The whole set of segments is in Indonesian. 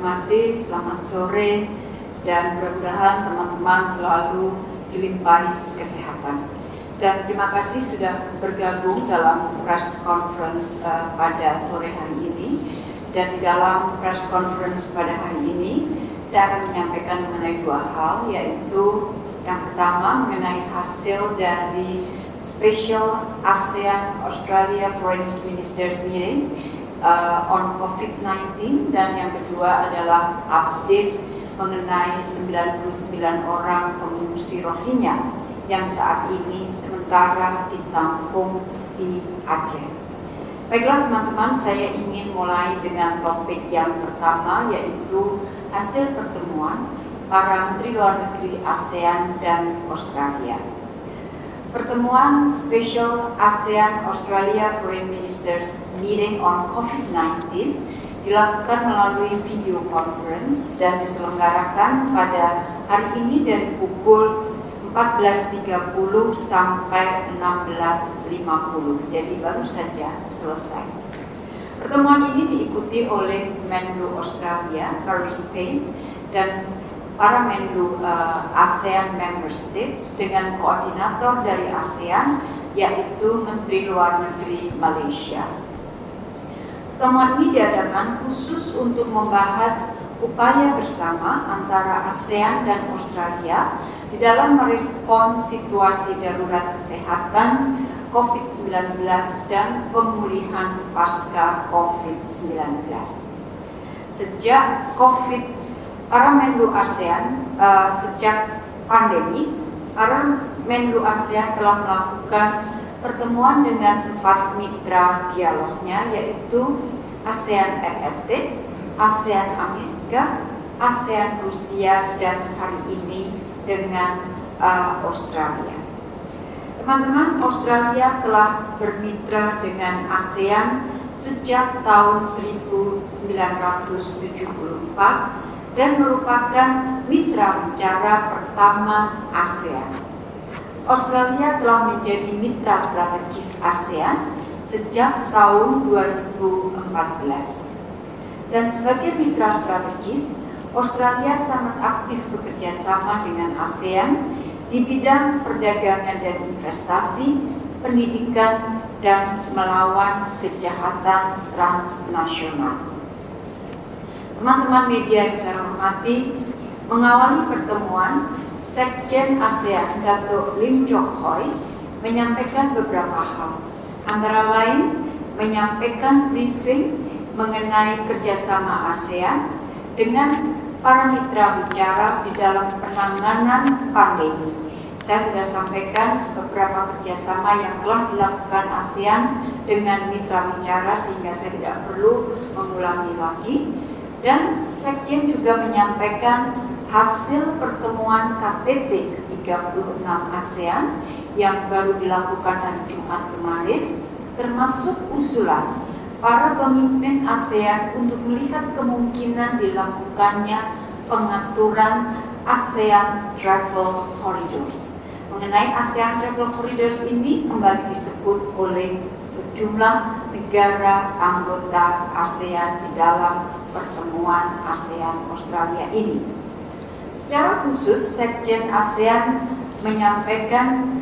hormati, selamat sore dan mudah-mudahan teman-teman selalu dilimpahi kesehatan. Dan terima kasih sudah bergabung dalam press conference uh, pada sore hari ini. Dan di dalam press conference pada hari ini, saya akan menyampaikan mengenai dua hal, yaitu yang pertama mengenai hasil dari Special ASEAN Australia Foreign Ministers Meeting uh, on COVID-19 dan yang kedua adalah update mengenai 99 orang pengungsi Rohingya yang saat ini sementara ditampung di Aceh. Baiklah teman-teman, saya ingin mulai dengan topik yang pertama yaitu hasil pertemuan para Menteri Luar Negeri ASEAN dan Australia. Pertemuan Special ASEAN Australia Foreign Ministers Meeting on COVID-19 dilakukan melalui video conference dan diselenggarakan pada hari ini dari pukul 14.30 sampai 16.50. Jadi baru saja selesai. Pertemuan ini diikuti oleh Menlu Australia, Paris Payne, dan para Menlu uh, ASEAN Member States dengan koordinator dari ASEAN yaitu Menteri Luar Negeri Malaysia. Pertemuan ini diadakan khusus untuk membahas upaya bersama antara ASEAN dan Australia di dalam merespon situasi darurat kesehatan COVID-19 dan pemulihan pasca COVID-19. Sejak COVID para Menlu ASEAN uh, sejak pandemi, para Menlu ASEAN telah melakukan pertemuan dengan empat mitra dialognya yaitu ASEAN RRT, ASEAN Amerika, ASEAN Rusia, dan hari ini dengan uh, Australia. Teman-teman, Australia telah bermitra dengan ASEAN sejak tahun 1974 dan merupakan mitra bicara pertama ASEAN. Australia telah menjadi mitra strategis ASEAN sejak tahun 2014. Dan sebagai mitra strategis, Australia sangat aktif bekerja sama dengan ASEAN di bidang perdagangan dan investasi, pendidikan, dan melawan kejahatan transnasional. Teman-teman media yang saya hormati, mengawali pertemuan, Sekjen ASEAN Dato Lim Jok Hoi menyampaikan beberapa hal, antara lain menyampaikan briefing mengenai kerjasama ASEAN dengan para mitra bicara di dalam penanganan pandemi. Saya sudah sampaikan beberapa kerjasama yang telah dilakukan ASEAN dengan mitra bicara sehingga saya tidak perlu mengulangi lagi. Dan Sekjen juga menyampaikan hasil pertemuan KTT ke-36 ASEAN yang baru dilakukan hari Jumat kemarin, termasuk usulan para pemimpin ASEAN untuk melihat kemungkinan dilakukannya pengaturan ASEAN Travel Corridors. Mengenai ASEAN Travel Corridors ini kembali disebut oleh sejumlah negara anggota ASEAN di dalam pertemuan ASEAN Australia ini. Secara khusus, Sekjen ASEAN menyampaikan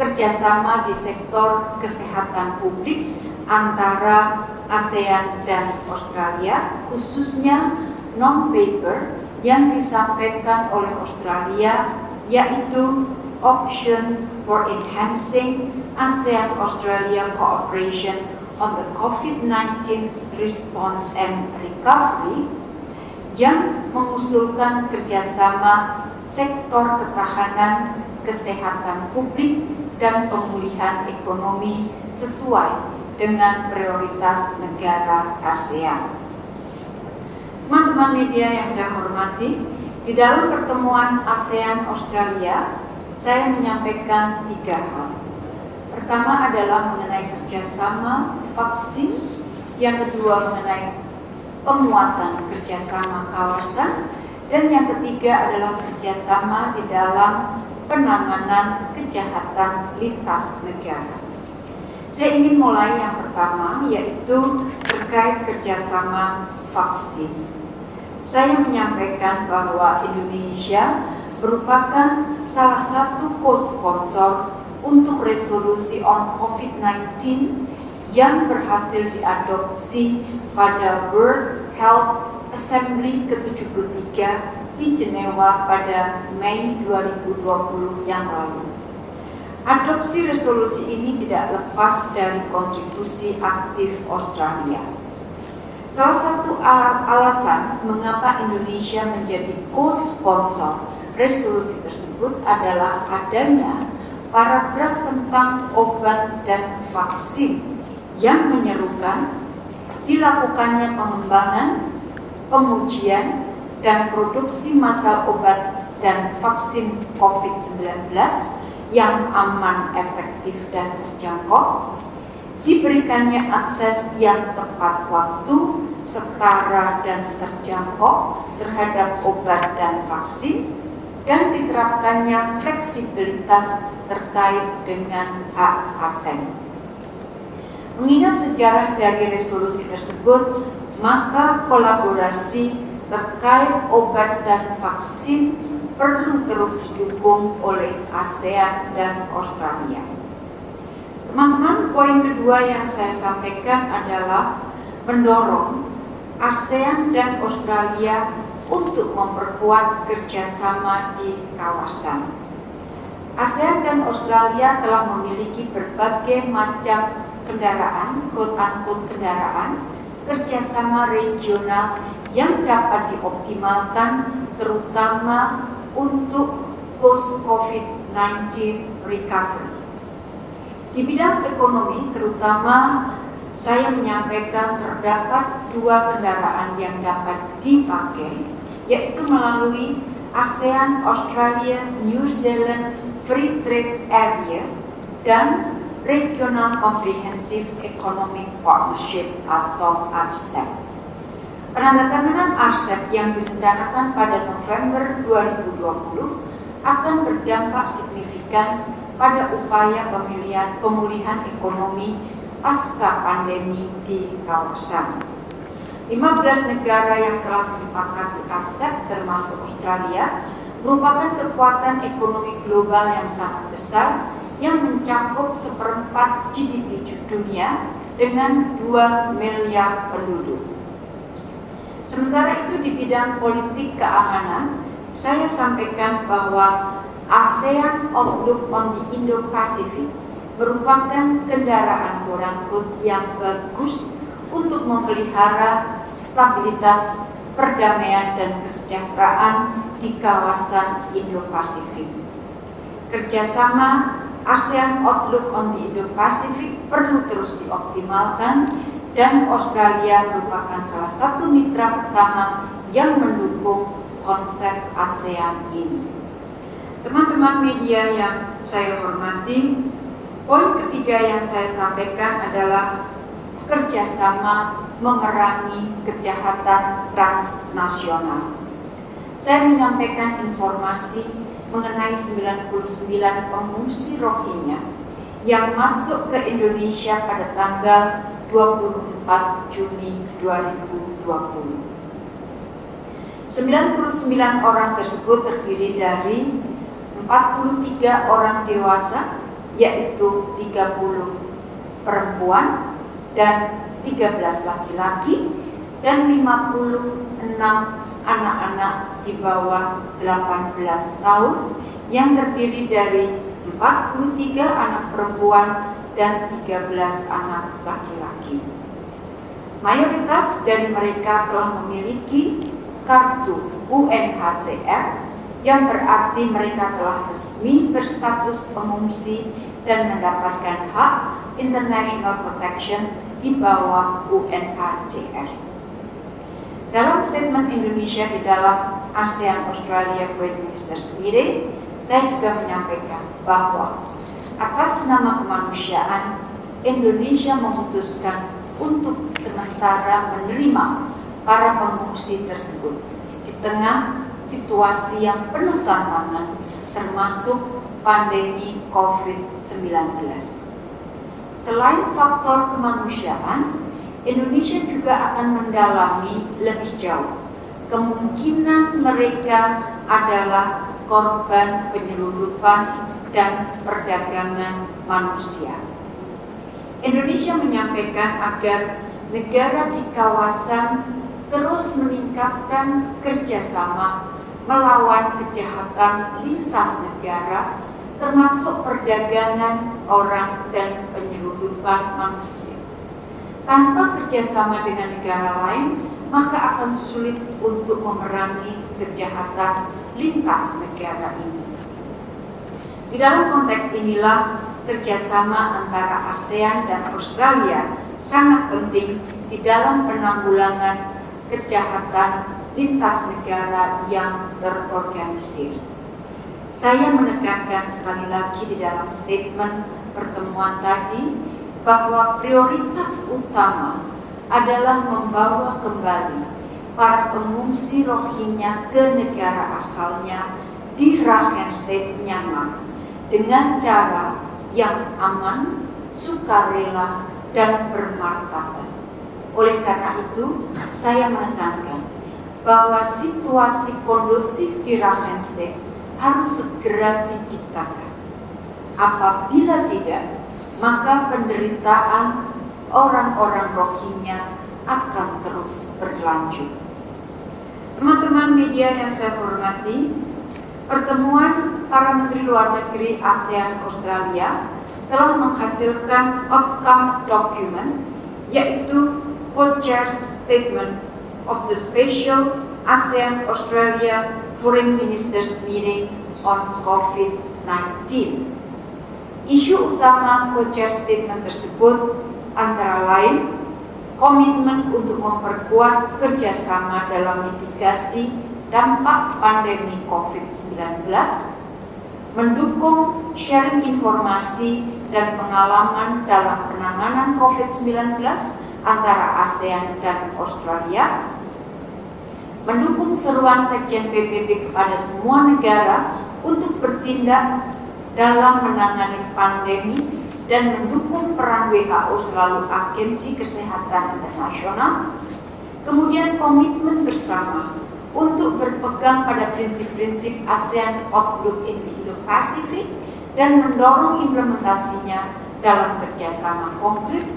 kerjasama di sektor kesehatan publik antara ASEAN dan Australia, khususnya non-paper yang disampaikan oleh Australia, yaitu option for enhancing ASEAN-Australia cooperation on the COVID-19 response and recovery yang mengusulkan kerjasama sektor ketahanan, kesehatan publik, dan pemulihan ekonomi sesuai dengan prioritas negara ASEAN. Teman-teman media yang saya hormati, di dalam pertemuan ASEAN Australia, saya menyampaikan tiga hal. Pertama adalah mengenai kerjasama vaksin, yang kedua mengenai penguatan kerjasama kawasan, dan yang ketiga adalah kerjasama di dalam penanganan kejahatan lintas negara. Saya ingin mulai yang pertama, yaitu terkait kerjasama vaksin. Saya menyampaikan bahwa Indonesia merupakan salah satu co-sponsor untuk resolusi on COVID-19 yang berhasil diadopsi pada World Health Assembly ke-73 di Jenewa pada Mei 2020 yang lalu. Adopsi resolusi ini tidak lepas dari kontribusi aktif Australia Salah satu alasan mengapa Indonesia menjadi co-sponsor resolusi tersebut adalah adanya paragraf tentang obat dan vaksin yang menyerukan dilakukannya pengembangan, pengujian, dan produksi masal obat dan vaksin COVID-19 yang aman, efektif, dan terjangkau diberikannya akses yang tepat waktu, setara dan terjangkau terhadap obat dan vaksin, dan diterapkannya fleksibilitas terkait dengan hak paten. Mengingat sejarah dari resolusi tersebut, maka kolaborasi terkait obat dan vaksin perlu terus didukung oleh ASEAN dan Australia. Teman-teman, poin kedua yang saya sampaikan adalah mendorong ASEAN dan Australia untuk memperkuat kerjasama di kawasan. ASEAN dan Australia telah memiliki berbagai macam kendaraan, quote-unquote kendaraan, kerjasama regional yang dapat dioptimalkan terutama untuk post-COVID-19 recovery. Di bidang ekonomi terutama saya menyampaikan terdapat dua kendaraan yang dapat dipakai yaitu melalui ASEAN Australia New Zealand Free Trade Area dan Regional Comprehensive Economic Partnership atau RCEP. Penandatanganan RCEP yang direncanakan pada November 2020 akan berdampak signifikan pada upaya pemilihan pemulihan ekonomi pasca pandemi di kawasan. 15 negara yang telah menyepakati konsep termasuk Australia merupakan kekuatan ekonomi global yang sangat besar yang mencakup seperempat GDP dunia dengan 2 miliar penduduk. Sementara itu di bidang politik keamanan, saya sampaikan bahwa ASEAN Outlook on the Indo-Pacific merupakan kendaraan quote yang bagus untuk memelihara stabilitas, perdamaian, dan kesejahteraan di kawasan Indo-Pasifik. Kerjasama ASEAN Outlook on the Indo-Pacific perlu terus dioptimalkan dan Australia merupakan salah satu mitra pertama yang mendukung konsep ASEAN ini. Teman-teman media yang saya hormati, poin ketiga yang saya sampaikan adalah kerjasama mengerangi kejahatan transnasional. Saya menyampaikan informasi mengenai 99 pengungsi Rohingya yang masuk ke Indonesia pada tanggal 24 Juni 2020. 99 orang tersebut terdiri dari 43 orang dewasa yaitu 30 perempuan dan 13 laki-laki dan 56 anak-anak di bawah 18 tahun yang terdiri dari 43 anak perempuan dan 13 anak laki-laki. Mayoritas dari mereka telah memiliki kartu UNHCR yang berarti mereka telah resmi berstatus pengungsi dan mendapatkan hak international protection di bawah UNHCR. Dalam statement Indonesia di dalam ASEAN Australia Foreign Minister sendiri, saya juga menyampaikan bahwa atas nama kemanusiaan, Indonesia memutuskan untuk sementara menerima para pengungsi tersebut di tengah situasi yang penuh tantangan termasuk pandemi COVID-19. Selain faktor kemanusiaan, Indonesia juga akan mendalami lebih jauh kemungkinan mereka adalah korban penyelundupan dan perdagangan manusia. Indonesia menyampaikan agar negara di kawasan terus meningkatkan kerjasama melawan kejahatan lintas negara termasuk perdagangan orang dan penyelundupan manusia. Tanpa kerjasama dengan negara lain, maka akan sulit untuk memerangi kejahatan lintas negara ini. Di dalam konteks inilah kerjasama antara ASEAN dan Australia sangat penting di dalam penanggulangan kejahatan lintas negara yang terorganisir. Saya menekankan sekali lagi di dalam statement pertemuan tadi bahwa prioritas utama adalah membawa kembali para pengungsi Rohingya ke negara asalnya di Rakhine State, Myanmar dengan cara yang aman, sukarela, dan bermartabat. Oleh karena itu, saya menekankan bahwa situasi kondusif di Rakhine State harus segera diciptakan. Apabila tidak, maka penderitaan orang-orang Rohingya akan terus berlanjut. Teman-teman media yang saya hormati, pertemuan para Menteri Luar Negeri ASEAN Australia telah menghasilkan outcome document, yaitu co-chairs statement of the special ASEAN Australia Foreign Ministers Meeting on COVID-19. Isu utama co-chair statement tersebut antara lain komitmen untuk memperkuat kerjasama dalam mitigasi dampak pandemi COVID-19, mendukung sharing informasi dan pengalaman dalam penanganan COVID-19 antara ASEAN dan Australia, mendukung seruan Sekjen PBB kepada semua negara untuk bertindak dalam menangani pandemi dan mendukung peran WHO selalu agensi kesehatan internasional, kemudian komitmen bersama untuk berpegang pada prinsip-prinsip ASEAN Outlook in the Indo-Pacific dan mendorong implementasinya dalam kerjasama konkret.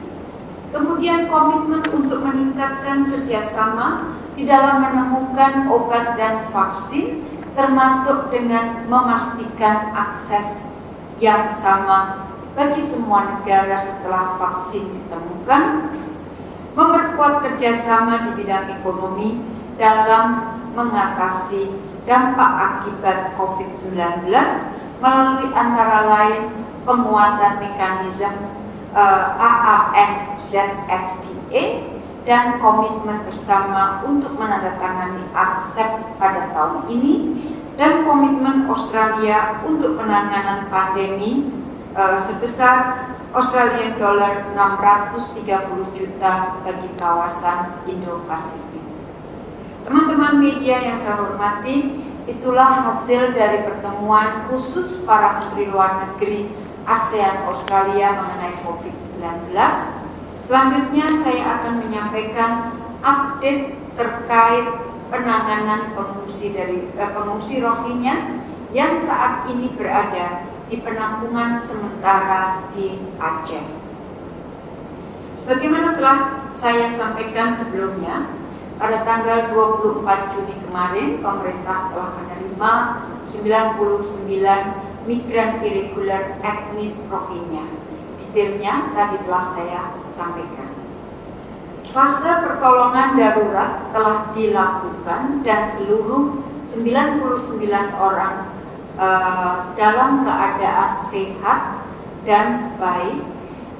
Kemudian komitmen untuk meningkatkan kerjasama di dalam menemukan obat dan vaksin, termasuk dengan memastikan akses yang sama bagi semua negara setelah vaksin ditemukan, memperkuat kerjasama di bidang ekonomi dalam mengatasi dampak akibat COVID-19 melalui antara lain penguatan mekanisme uh, AAN ZFTA dan komitmen bersama untuk menandatangani ASEP pada tahun ini dan komitmen Australia untuk penanganan pandemi uh, sebesar Australian dollar 630 juta bagi kawasan Indo-Pasifik. Teman-teman media yang saya hormati, itulah hasil dari pertemuan khusus para menteri luar negeri ASEAN Australia mengenai COVID-19. Selanjutnya saya akan menyampaikan update terkait penanganan pengungsi dari eh, pengungsi Rohingya yang saat ini berada di penampungan sementara di Aceh. Sebagaimana telah saya sampaikan sebelumnya, pada tanggal 24 Juni kemarin pemerintah telah menerima 99 migran irregular etnis Rohingya. Detailnya tadi telah saya sampaikan. Fase pertolongan darurat telah dilakukan dan seluruh 99 orang uh, dalam keadaan sehat dan baik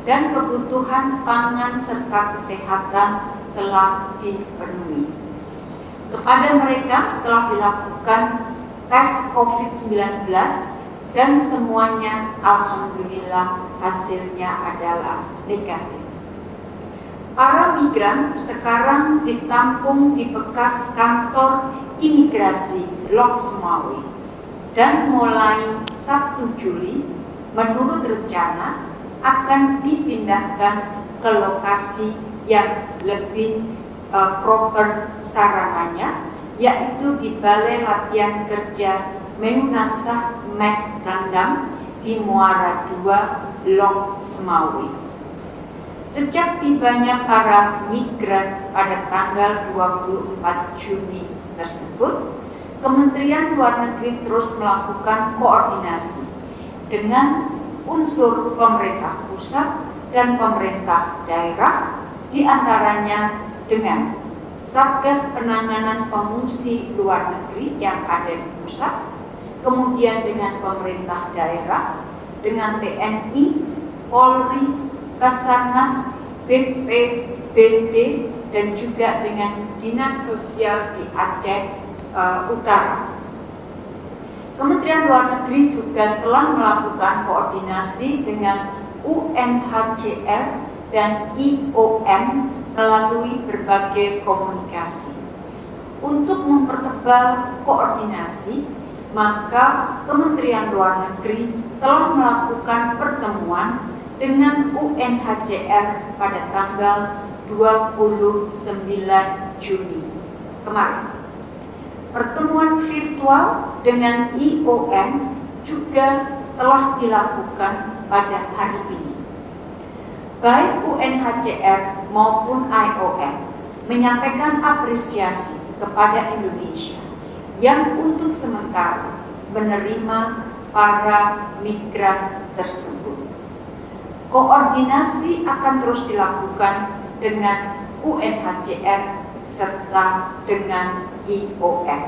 dan kebutuhan pangan serta kesehatan telah dipenuhi. Kepada mereka telah dilakukan tes COVID-19 dan semuanya alhamdulillah hasilnya adalah negatif. Para migran sekarang ditampung di bekas kantor imigrasi Lok dan mulai 1 Juli menurut rencana akan dipindahkan ke lokasi yang lebih uh, proper sarananya, yaitu di Balai Latihan Kerja Meunasah Mes Kandang di Muara II, Long Semawi. Sejak tibanya para migran pada tanggal 24 Juni tersebut, Kementerian Luar Negeri terus melakukan koordinasi dengan unsur pemerintah pusat dan pemerintah daerah, di antaranya dengan Satgas Penanganan Pengungsi Luar Negeri yang ada di pusat, kemudian dengan pemerintah daerah, dengan TNI, Polri, Basarnas, BPBD, dan juga dengan Dinas Sosial di Aceh uh, Utara. Kementerian Luar Negeri juga telah melakukan koordinasi dengan UNHCR dan IOM melalui berbagai komunikasi. Untuk mempertebal koordinasi, maka Kementerian Luar Negeri telah melakukan pertemuan dengan UNHCR pada tanggal 29 Juni kemarin. Pertemuan virtual dengan IOM juga telah dilakukan pada hari ini. Baik UNHCR maupun IOM menyampaikan apresiasi kepada Indonesia yang untuk sementara menerima para migran tersebut. Koordinasi akan terus dilakukan dengan UNHCR serta dengan IOM.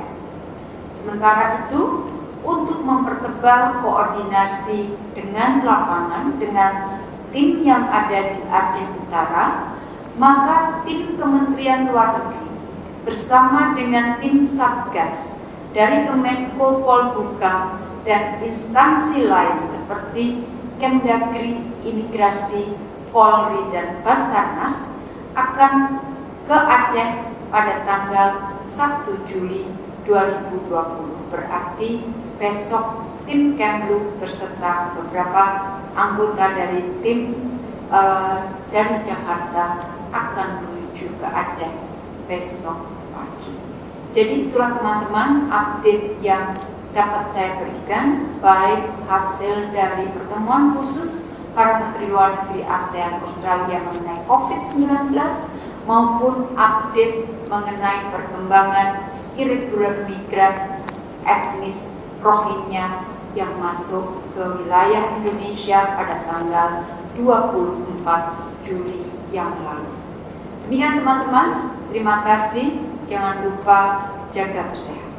Sementara itu, untuk mempertebal koordinasi dengan lapangan dengan tim yang ada di Aceh Utara, maka tim Kementerian Luar Negeri bersama dengan tim Satgas dari Kemenko Polhukam dan instansi lain seperti Kemdagri, Imigrasi, Polri, dan Basarnas akan ke Aceh pada tanggal 1 Juli 2020. Berarti besok tim Kemlu berserta beberapa anggota dari tim uh, dari Jakarta akan menuju ke Aceh besok pagi. Jadi itulah teman-teman update yang dapat saya berikan baik hasil dari pertemuan khusus para Menteri Luar Negeri ASEAN Australia mengenai COVID-19 maupun update mengenai perkembangan irregular migran etnis Rohingya yang masuk ke wilayah Indonesia pada tanggal 24 Juli yang lalu. Demikian teman-teman, terima kasih. Jangan lupa jaga kesehatan.